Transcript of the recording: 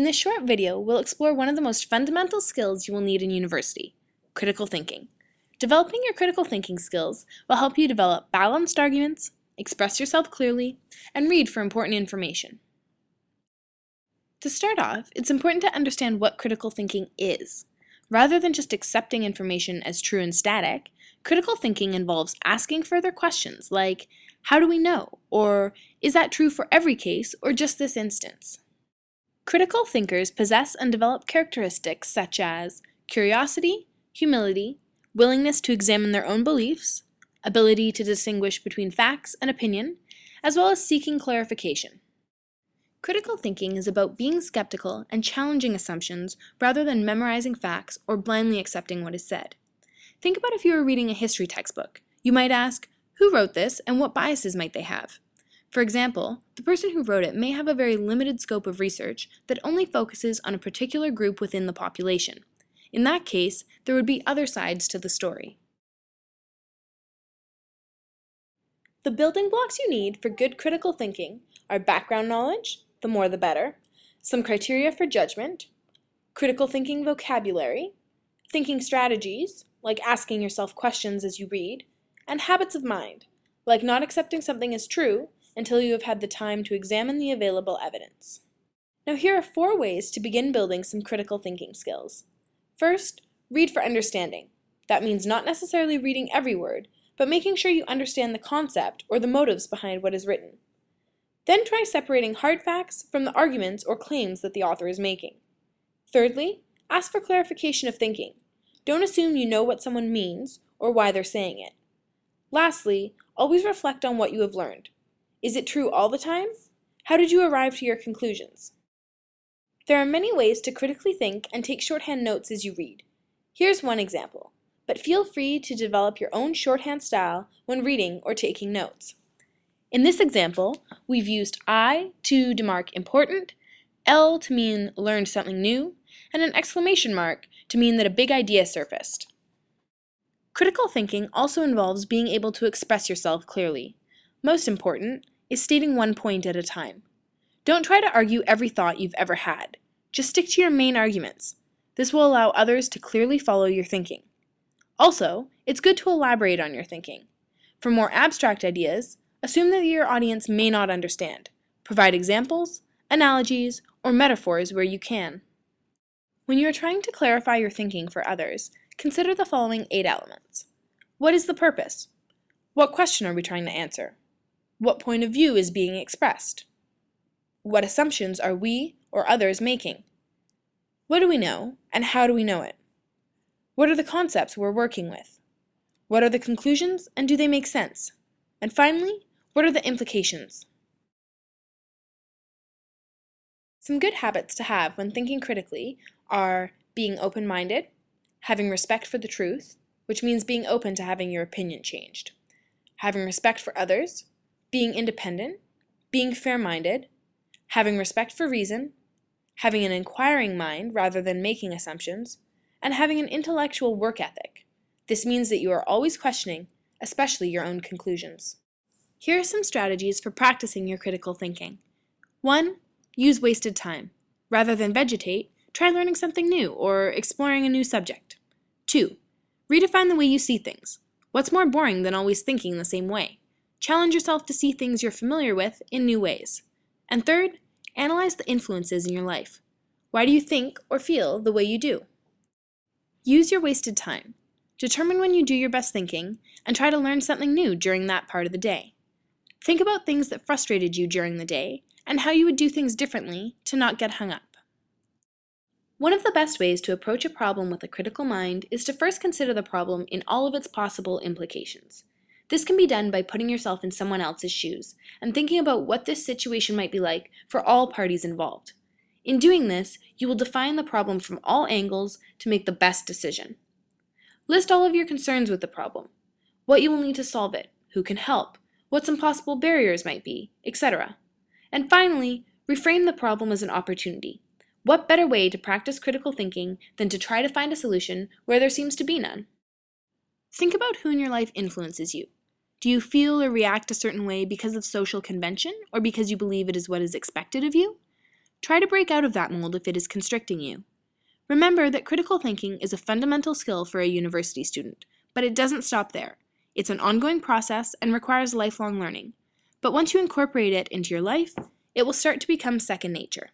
In this short video, we'll explore one of the most fundamental skills you will need in university, critical thinking. Developing your critical thinking skills will help you develop balanced arguments, express yourself clearly, and read for important information. To start off, it's important to understand what critical thinking is. Rather than just accepting information as true and static, critical thinking involves asking further questions like, how do we know? Or, is that true for every case or just this instance? Critical thinkers possess and develop characteristics such as curiosity, humility, willingness to examine their own beliefs, ability to distinguish between facts and opinion, as well as seeking clarification. Critical thinking is about being skeptical and challenging assumptions rather than memorizing facts or blindly accepting what is said. Think about if you were reading a history textbook. You might ask, who wrote this and what biases might they have? For example, the person who wrote it may have a very limited scope of research that only focuses on a particular group within the population. In that case, there would be other sides to the story. The building blocks you need for good critical thinking are background knowledge, the more the better, some criteria for judgment, critical thinking vocabulary, thinking strategies, like asking yourself questions as you read, and habits of mind, like not accepting something as true until you have had the time to examine the available evidence. Now here are four ways to begin building some critical thinking skills. First, read for understanding. That means not necessarily reading every word, but making sure you understand the concept or the motives behind what is written. Then try separating hard facts from the arguments or claims that the author is making. Thirdly, ask for clarification of thinking. Don't assume you know what someone means or why they're saying it. Lastly, always reflect on what you have learned. Is it true all the time? How did you arrive to your conclusions? There are many ways to critically think and take shorthand notes as you read. Here's one example, but feel free to develop your own shorthand style when reading or taking notes. In this example, we've used I to demark important, L to mean learned something new, and an exclamation mark to mean that a big idea surfaced. Critical thinking also involves being able to express yourself clearly. Most important is stating one point at a time. Don't try to argue every thought you've ever had. Just stick to your main arguments. This will allow others to clearly follow your thinking. Also, it's good to elaborate on your thinking. For more abstract ideas, assume that your audience may not understand. Provide examples, analogies, or metaphors where you can. When you are trying to clarify your thinking for others, consider the following eight elements. What is the purpose? What question are we trying to answer? What point of view is being expressed? What assumptions are we or others making? What do we know, and how do we know it? What are the concepts we're working with? What are the conclusions, and do they make sense? And finally, what are the implications? Some good habits to have when thinking critically are being open-minded, having respect for the truth, which means being open to having your opinion changed, having respect for others, being independent, being fair-minded, having respect for reason, having an inquiring mind rather than making assumptions, and having an intellectual work ethic. This means that you are always questioning, especially your own conclusions. Here are some strategies for practicing your critical thinking. 1. Use wasted time. Rather than vegetate, try learning something new or exploring a new subject. 2. Redefine the way you see things. What's more boring than always thinking the same way? Challenge yourself to see things you're familiar with in new ways. And third, analyze the influences in your life. Why do you think or feel the way you do? Use your wasted time. Determine when you do your best thinking and try to learn something new during that part of the day. Think about things that frustrated you during the day and how you would do things differently to not get hung up. One of the best ways to approach a problem with a critical mind is to first consider the problem in all of its possible implications. This can be done by putting yourself in someone else's shoes and thinking about what this situation might be like for all parties involved. In doing this, you will define the problem from all angles to make the best decision. List all of your concerns with the problem, what you will need to solve it, who can help, what some possible barriers might be, etc. And finally, reframe the problem as an opportunity. What better way to practice critical thinking than to try to find a solution where there seems to be none? Think about who in your life influences you. Do you feel or react a certain way because of social convention or because you believe it is what is expected of you? Try to break out of that mold if it is constricting you. Remember that critical thinking is a fundamental skill for a university student, but it doesn't stop there. It's an ongoing process and requires lifelong learning. But once you incorporate it into your life, it will start to become second nature.